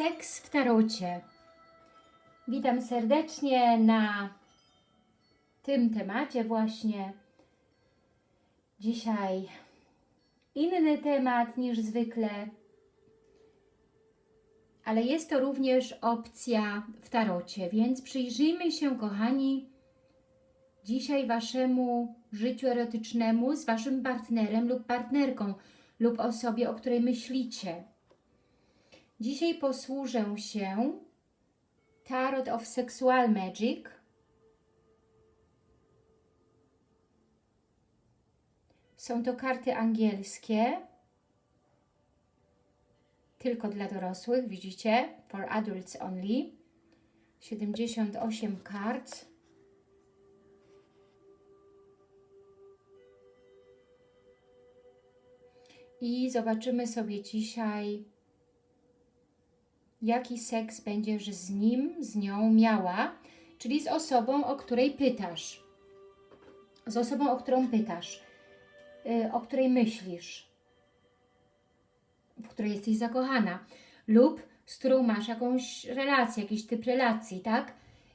Seks w tarocie. Witam serdecznie na tym temacie właśnie. Dzisiaj inny temat niż zwykle, ale jest to również opcja w tarocie, więc przyjrzyjmy się, kochani, dzisiaj Waszemu życiu erotycznemu z Waszym partnerem lub partnerką lub osobie, o której myślicie. Dzisiaj posłużę się Tarot of Sexual Magic. Są to karty angielskie, tylko dla dorosłych, widzicie? For adults only. 78 kart. I zobaczymy sobie dzisiaj, jaki seks będziesz z nim, z nią miała, czyli z osobą, o której pytasz. Z osobą, o którą pytasz, yy, o której myślisz, w której jesteś zakochana. Lub z którą masz jakąś relację, jakiś typ relacji, tak?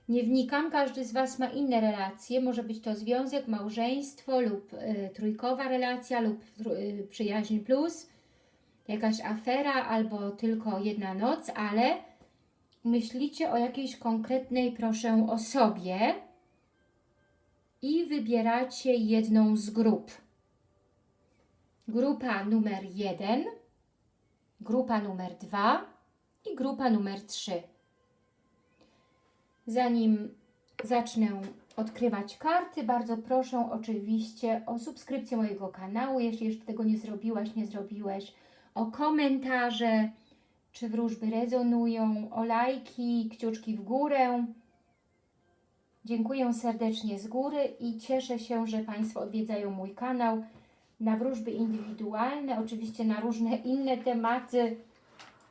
Nie wnikam, każdy z Was ma inne relacje, może być to związek, małżeństwo lub y, trójkowa relacja lub y, przyjaźń plus, jakaś afera albo tylko jedna noc, ale myślicie o jakiejś konkretnej, proszę, osobie i wybieracie jedną z grup. Grupa numer jeden, grupa numer dwa i grupa numer trzy. Zanim zacznę odkrywać karty, bardzo proszę oczywiście o subskrypcję mojego kanału, jeśli jeszcze tego nie zrobiłaś, nie zrobiłeś, o komentarze, czy wróżby rezonują, o lajki, kciuczki w górę. Dziękuję serdecznie z góry i cieszę się, że Państwo odwiedzają mój kanał na wróżby indywidualne, oczywiście na różne inne tematy,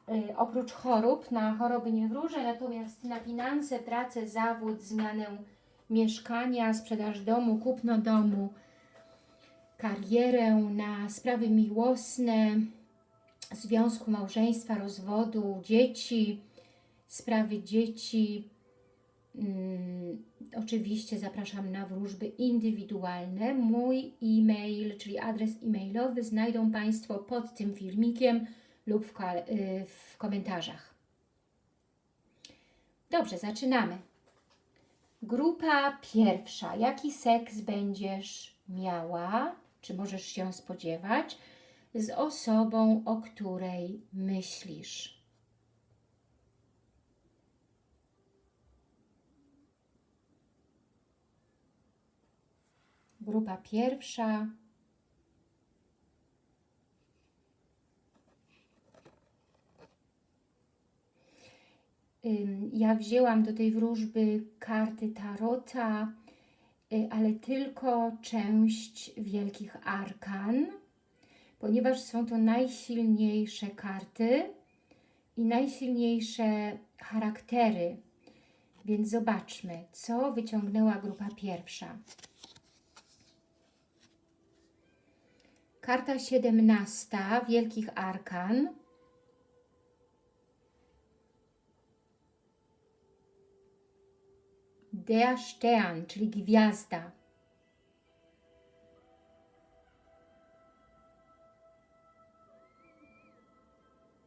Y, oprócz chorób, na choroby nie wróżę, natomiast na finanse, pracę, zawód, zmianę mieszkania, sprzedaż domu, kupno domu, karierę, na sprawy miłosne, związku, małżeństwa, rozwodu, dzieci, sprawy dzieci. Hmm, oczywiście zapraszam na wróżby indywidualne. Mój e-mail, czyli adres e-mailowy znajdą Państwo pod tym filmikiem lub w, y, w komentarzach. Dobrze, zaczynamy. Grupa pierwsza. Jaki seks będziesz miała, czy możesz się spodziewać, z osobą, o której myślisz? Grupa pierwsza Ja wzięłam do tej wróżby karty Tarota, y, ale tylko część wielkich arkan, ponieważ są to najsilniejsze karty i najsilniejsze charaktery. Więc zobaczmy, co wyciągnęła grupa pierwsza. Karta 17 Wielkich Arkan der Stern, czyli gwiazda.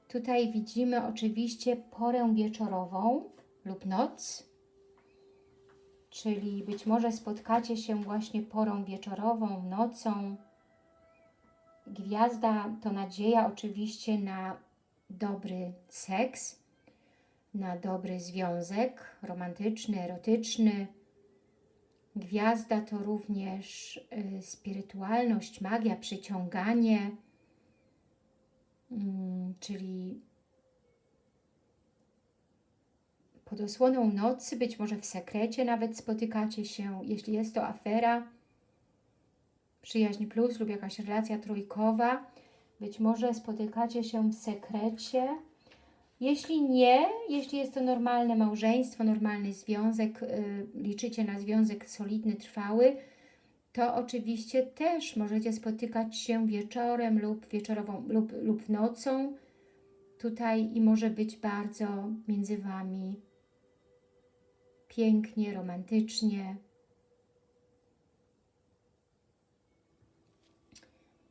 Tutaj widzimy oczywiście porę wieczorową lub noc, czyli być może spotkacie się właśnie porą wieczorową, nocą. Gwiazda to nadzieja oczywiście na dobry seks, na dobry związek romantyczny, erotyczny. Gwiazda to również y, spirytualność, magia, przyciąganie, czyli pod osłoną nocy, być może w sekrecie nawet spotykacie się, jeśli jest to afera, przyjaźń plus lub jakaś relacja trójkowa, być może spotykacie się w sekrecie, jeśli nie, jeśli jest to normalne małżeństwo, normalny związek, yy, liczycie na związek solidny, trwały, to oczywiście też możecie spotykać się wieczorem lub wieczorową lub, lub nocą tutaj i może być bardzo między Wami pięknie, romantycznie.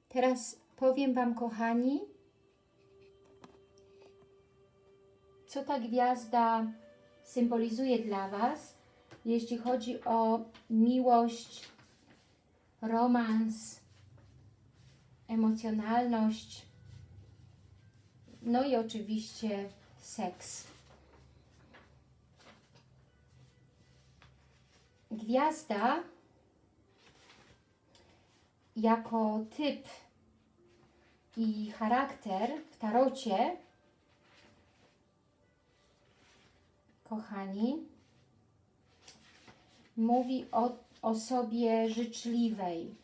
Teraz powiem Wam, kochani, co ta gwiazda symbolizuje dla Was, jeśli chodzi o miłość, romans, emocjonalność, no i oczywiście seks. Gwiazda jako typ i charakter w tarocie, kochani, mówi o osobie życzliwej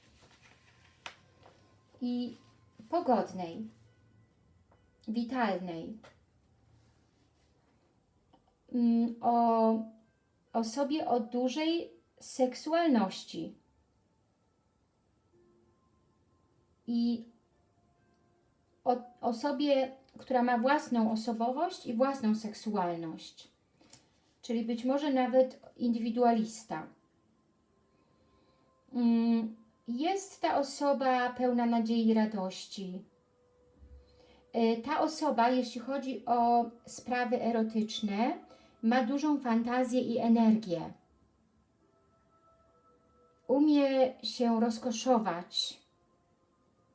i pogodnej, witalnej. Mm, o osobie o dużej seksualności i o osobie, która ma własną osobowość i własną seksualność, czyli być może nawet indywidualista. Mm, jest ta osoba pełna nadziei i radości. E, ta osoba, jeśli chodzi o sprawy erotyczne, ma dużą fantazję i energię. Umie się rozkoszować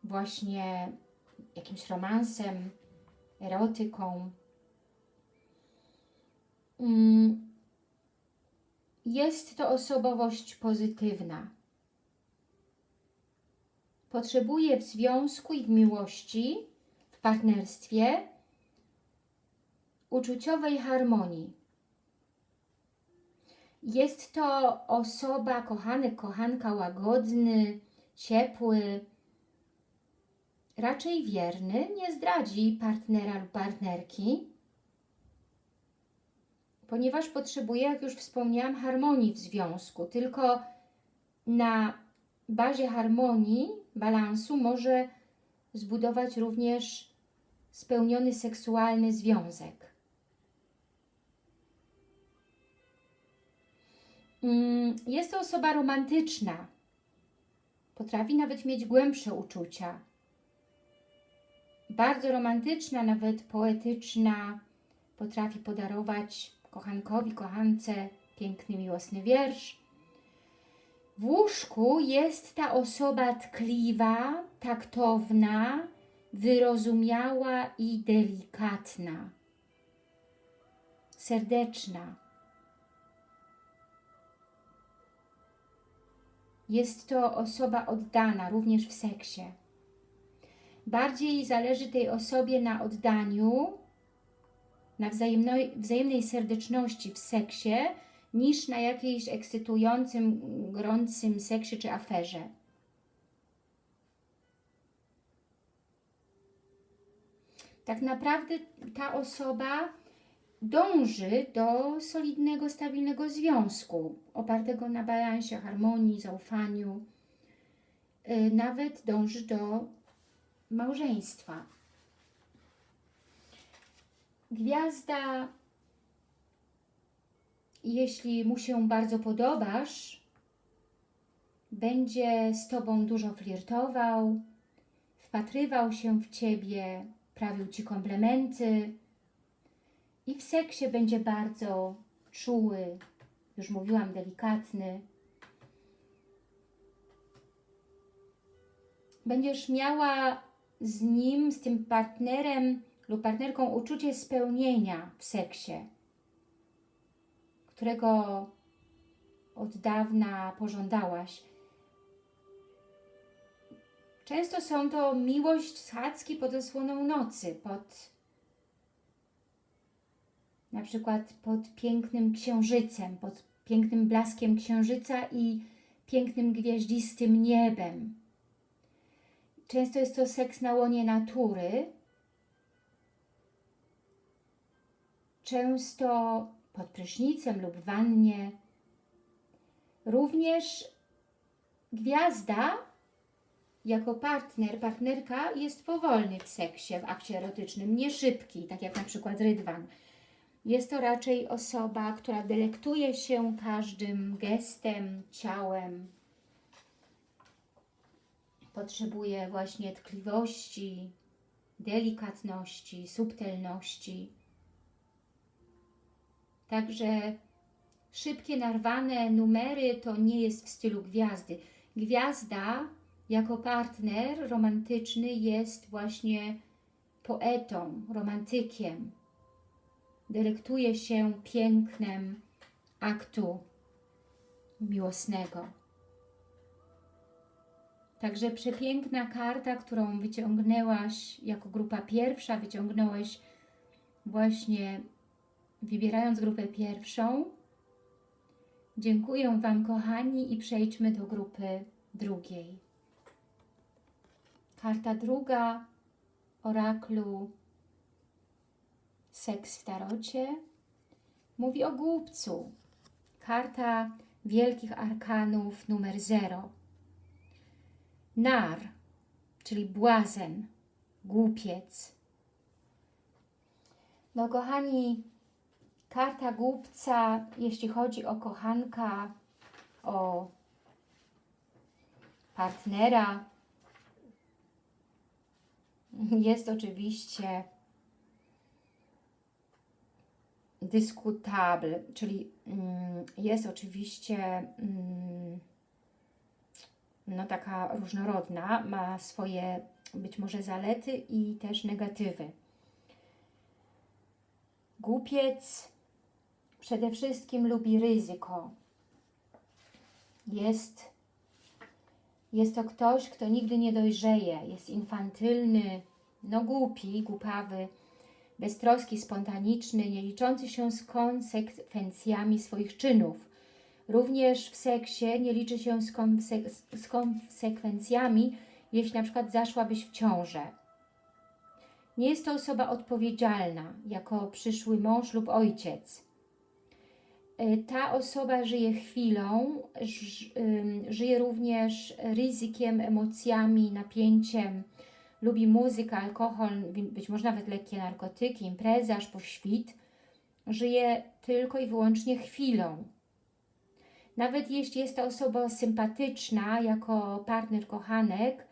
właśnie jakimś romansem, erotyką. Mm, jest to osobowość pozytywna. Potrzebuje w związku i w miłości, w partnerstwie uczuciowej harmonii. Jest to osoba, kochany, kochanka, łagodny, ciepły, raczej wierny, nie zdradzi partnera lub partnerki, ponieważ potrzebuje, jak już wspomniałam, harmonii w związku. Tylko na bazie harmonii, balansu może zbudować również spełniony seksualny związek. Mm, jest to osoba romantyczna. Potrafi nawet mieć głębsze uczucia. Bardzo romantyczna, nawet poetyczna. Potrafi podarować kochankowi, kochance piękny, miłosny wiersz. W łóżku jest ta osoba tkliwa, taktowna, wyrozumiała i delikatna. Serdeczna Jest to osoba oddana, również w seksie. Bardziej zależy tej osobie na oddaniu, na wzajemnej, wzajemnej serdeczności w seksie, niż na jakiejś ekscytującym, gorącym seksie czy aferze. Tak naprawdę ta osoba dąży do solidnego, stabilnego związku, opartego na balansie, harmonii, zaufaniu. Y, nawet dąży do małżeństwa. Gwiazda, jeśli mu się bardzo podobasz, będzie z Tobą dużo flirtował, wpatrywał się w Ciebie, prawił Ci komplementy, i w seksie będzie bardzo czuły, już mówiłam, delikatny. Będziesz miała z nim, z tym partnerem lub partnerką uczucie spełnienia w seksie, którego od dawna pożądałaś. Często są to miłość schadzki pod osłoną nocy, pod na przykład pod pięknym księżycem, pod pięknym blaskiem księżyca i pięknym gwieździstym niebem. Często jest to seks na łonie natury, często pod prysznicem lub wannie. Również gwiazda jako partner, partnerka jest powolny w seksie, w akcie erotycznym, nie szybki, tak jak na przykład Rydwan. Jest to raczej osoba, która delektuje się każdym gestem, ciałem. Potrzebuje właśnie tkliwości, delikatności, subtelności. Także szybkie, narwane numery to nie jest w stylu gwiazdy. Gwiazda jako partner romantyczny jest właśnie poetą, romantykiem. Delektuje się pięknem aktu miłosnego. Także przepiękna karta, którą wyciągnęłaś jako grupa pierwsza, wyciągnąłeś właśnie wybierając grupę pierwszą. Dziękuję Wam kochani i przejdźmy do grupy drugiej. Karta druga oraklu Seks w tarocie mówi o głupcu. Karta wielkich arkanów numer 0. Nar, czyli błazen, głupiec. No kochani, karta głupca, jeśli chodzi o kochanka, o partnera, jest oczywiście dyskutable, czyli mm, jest oczywiście mm, no taka różnorodna, ma swoje być może zalety i też negatywy. Głupiec przede wszystkim lubi ryzyko. Jest, jest to ktoś, kto nigdy nie dojrzeje, jest infantylny, no głupi, głupawy, beztroski, spontaniczny, nie liczący się z konsekwencjami swoich czynów. Również w seksie nie liczy się z, konse z konsekwencjami, jeśli na przykład zaszłabyś w ciążę. Nie jest to osoba odpowiedzialna, jako przyszły mąż lub ojciec. E, ta osoba żyje chwilą, żyje również ryzykiem, emocjami, napięciem, lubi muzykę, alkohol, być może nawet lekkie narkotyki, imprezy aż po świt. Żyje tylko i wyłącznie chwilą. Nawet jeśli jest to osoba sympatyczna, jako partner, kochanek,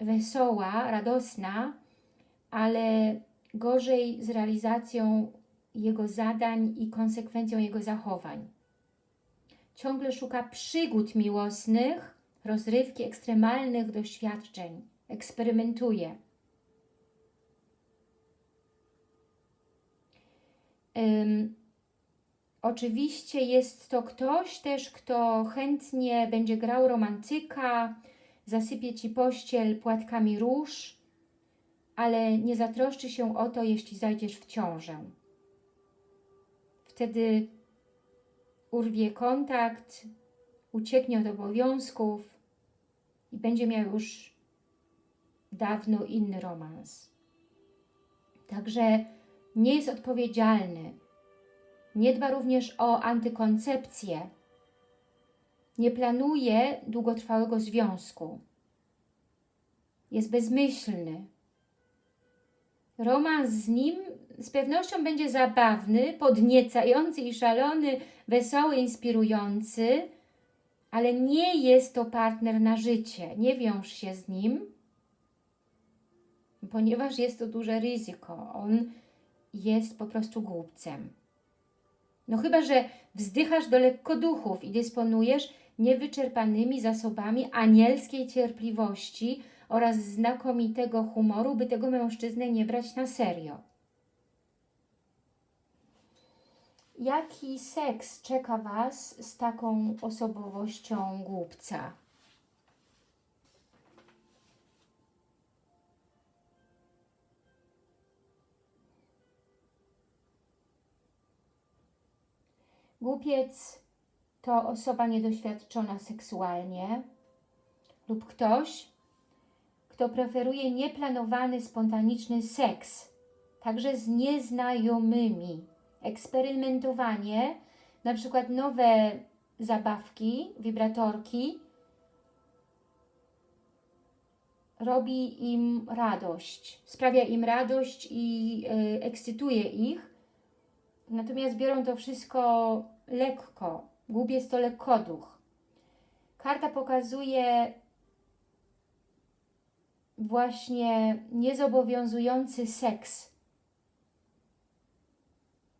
wesoła, radosna, ale gorzej z realizacją jego zadań i konsekwencją jego zachowań. Ciągle szuka przygód miłosnych, rozrywki, ekstremalnych doświadczeń. Eksperymentuje. Um, oczywiście jest to ktoś też, kto chętnie będzie grał romantyka, zasypie Ci pościel płatkami róż, ale nie zatroszczy się o to, jeśli zajdziesz w ciążę. Wtedy urwie kontakt, ucieknie od obowiązków i będzie miał już dawno inny romans. Także nie jest odpowiedzialny. Nie dba również o antykoncepcję. Nie planuje długotrwałego związku. Jest bezmyślny. Romans z nim z pewnością będzie zabawny, podniecający i szalony, wesoły, inspirujący, ale nie jest to partner na życie. Nie wiąż się z nim, ponieważ jest to duże ryzyko. On jest po prostu głupcem. No chyba, że wzdychasz do lekkoduchów i dysponujesz niewyczerpanymi zasobami anielskiej cierpliwości oraz znakomitego humoru, by tego mężczyznę nie brać na serio. Jaki seks czeka Was z taką osobowością głupca? Głupiec to osoba niedoświadczona seksualnie lub ktoś, kto preferuje nieplanowany, spontaniczny seks, także z nieznajomymi eksperymentowanie, na przykład nowe zabawki, wibratorki, robi im radość, sprawia im radość i y, ekscytuje ich, natomiast biorą to wszystko lekko. Głupiec to lekkoduch. Karta pokazuje właśnie niezobowiązujący seks.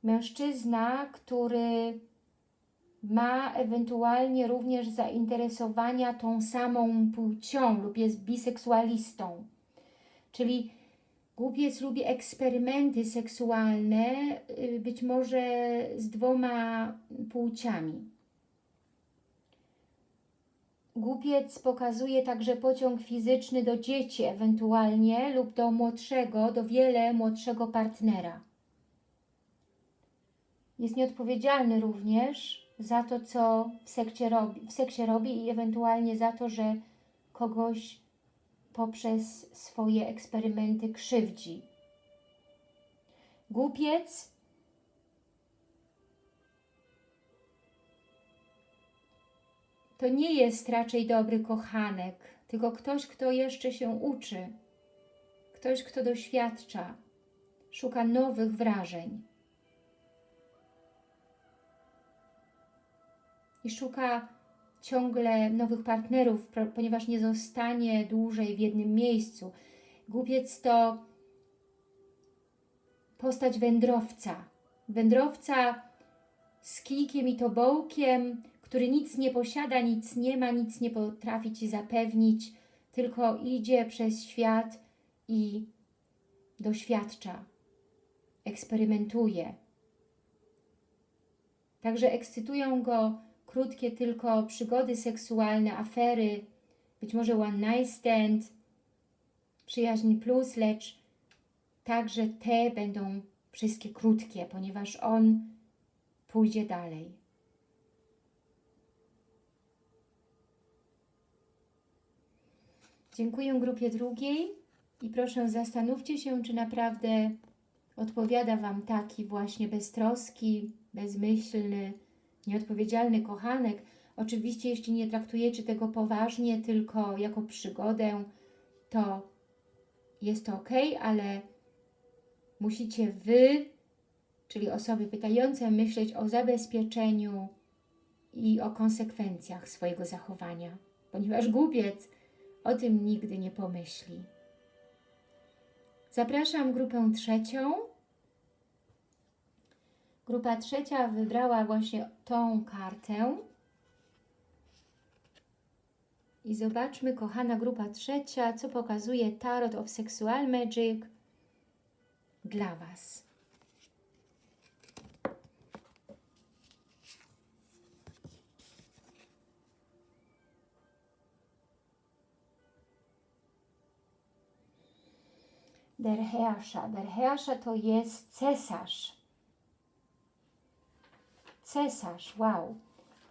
Mężczyzna, który ma ewentualnie również zainteresowania tą samą płcią lub jest biseksualistą. Czyli głupiec lubi eksperymenty seksualne, y, być może z dwoma płciami. Głupiec pokazuje także pociąg fizyczny do dzieci ewentualnie lub do młodszego, do wiele młodszego partnera. Jest nieodpowiedzialny również za to, co w sekcie robi, w seksie robi i ewentualnie za to, że kogoś poprzez swoje eksperymenty krzywdzi. Głupiec to nie jest raczej dobry kochanek, tylko ktoś, kto jeszcze się uczy, ktoś, kto doświadcza, szuka nowych wrażeń. I szuka ciągle nowych partnerów, ponieważ nie zostanie dłużej w jednym miejscu. Głupiec to postać wędrowca. Wędrowca z kijkiem i tobołkiem, który nic nie posiada, nic nie ma, nic nie potrafi Ci zapewnić, tylko idzie przez świat i doświadcza, eksperymentuje. Także ekscytują go krótkie tylko przygody seksualne, afery, być może one night stand, przyjaźń plus, lecz także te będą wszystkie krótkie, ponieważ on pójdzie dalej. Dziękuję grupie drugiej i proszę zastanówcie się, czy naprawdę odpowiada Wam taki właśnie beztroski, bezmyślny, nieodpowiedzialny kochanek. Oczywiście, jeśli nie traktujecie tego poważnie, tylko jako przygodę, to jest to ok, ale musicie Wy, czyli osoby pytające, myśleć o zabezpieczeniu i o konsekwencjach swojego zachowania, ponieważ głupiec o tym nigdy nie pomyśli. Zapraszam grupę trzecią. Grupa trzecia wybrała właśnie tą kartę. I zobaczmy, kochana grupa trzecia, co pokazuje Tarot of Sexual Magic dla Was. Der Herrscher. Der Herrscher to jest cesarz. Cesarz, wow.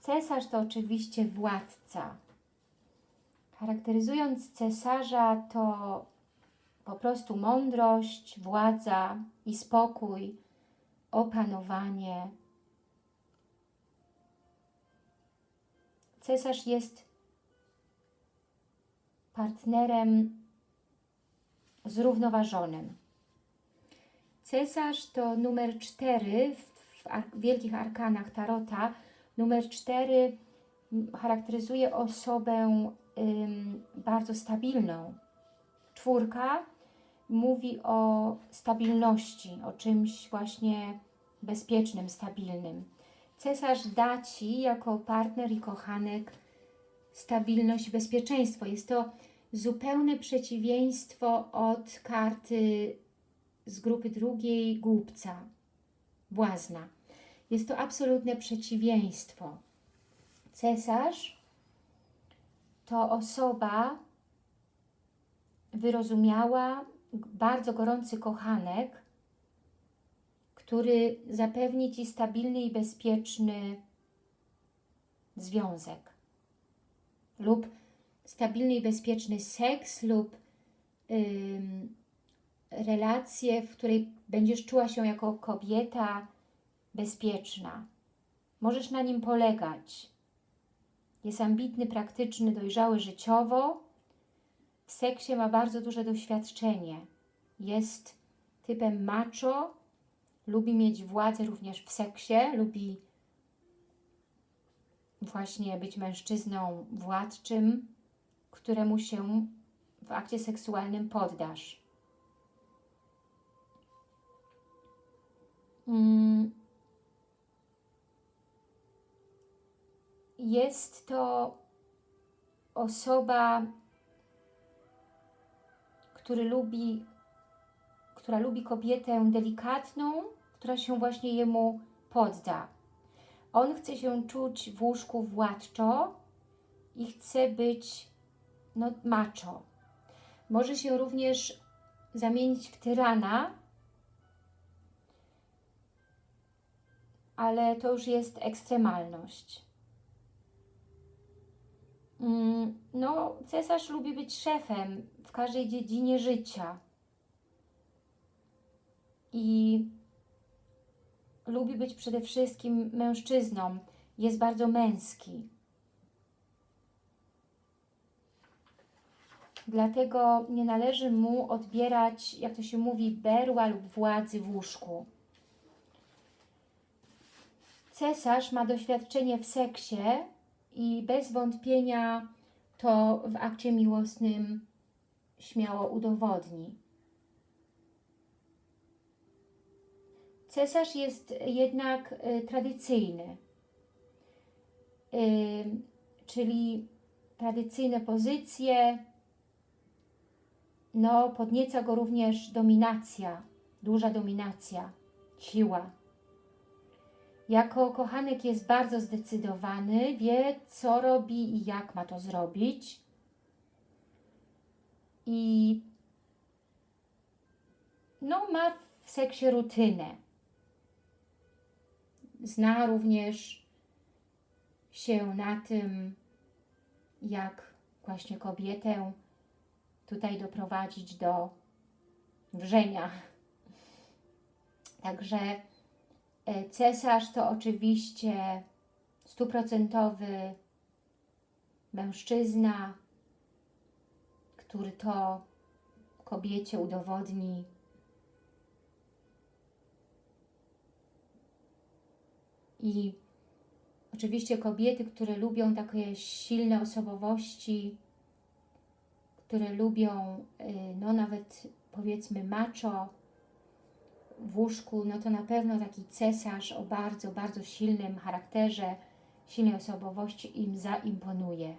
Cesarz to oczywiście władca. Charakteryzując cesarza to po prostu mądrość, władza i spokój, opanowanie. Cesarz jest partnerem zrównoważonym. Cesarz to numer 4 w, ar wielkich arkanach Tarota. Numer 4 charakteryzuje osobę ym, bardzo stabilną. Czwórka mówi o stabilności, o czymś właśnie bezpiecznym, stabilnym. Cesarz da Ci jako partner i kochanek stabilność i bezpieczeństwo. Jest to zupełne przeciwieństwo od karty z grupy drugiej głupca, błazna. Jest to absolutne przeciwieństwo. Cesarz to osoba wyrozumiała, bardzo gorący kochanek, który zapewni Ci stabilny i bezpieczny związek lub stabilny i bezpieczny seks lub ym, relację, w której będziesz czuła się jako kobieta bezpieczna. Możesz na nim polegać. Jest ambitny, praktyczny, dojrzały życiowo. w seksie ma bardzo duże doświadczenie. Jest typem macho, lubi mieć władzę również w seksie, lubi właśnie być mężczyzną władczym, któremu się w akcie seksualnym poddasz. Jest to osoba, który lubi, która lubi kobietę delikatną, która się właśnie jemu podda. On chce się czuć w łóżku władczo i chce być no, macho. Może się również zamienić w tyrana, ale to już jest ekstremalność. Mm, No, cesarz lubi być szefem w każdej dziedzinie życia. I lubi być przede wszystkim mężczyzną. Jest bardzo męski. Dlatego nie należy mu odbierać, jak to się mówi, berła lub władzy w łóżku. Cesarz ma doświadczenie w seksie i bez wątpienia to w akcie miłosnym śmiało udowodni. Cesarz jest jednak y, tradycyjny, y, czyli tradycyjne pozycje, no podnieca go również dominacja, duża dominacja, siła. Jako kochanek jest bardzo zdecydowany, wie co robi i jak ma to zrobić. I no, ma w seksie rutynę. Zna również się na tym, jak właśnie kobietę tutaj doprowadzić do wrzenia. Także Cesarz to oczywiście stuprocentowy mężczyzna, który to kobiecie udowodni. I oczywiście kobiety, które lubią takie silne osobowości, które lubią, y, no nawet powiedzmy macho, w łóżku, no to na pewno taki cesarz o bardzo, bardzo silnym charakterze, silnej osobowości im zaimponuje.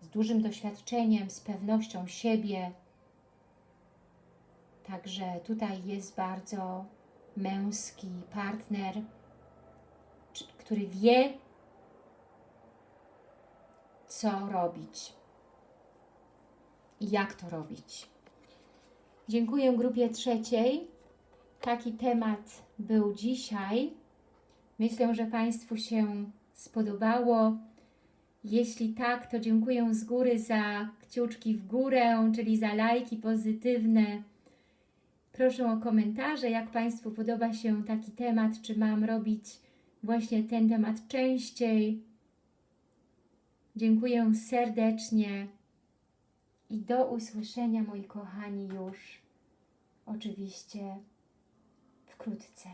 Z dużym doświadczeniem, z pewnością siebie. Także tutaj jest bardzo męski partner, który wie, co robić i jak to robić. Dziękuję grupie trzeciej taki temat był dzisiaj. Myślę, że Państwu się spodobało. Jeśli tak, to dziękuję z góry za kciuczki w górę, czyli za lajki pozytywne. Proszę o komentarze, jak Państwu podoba się taki temat, czy mam robić właśnie ten temat częściej. Dziękuję serdecznie i do usłyszenia, moi kochani, już oczywiście wkrótce.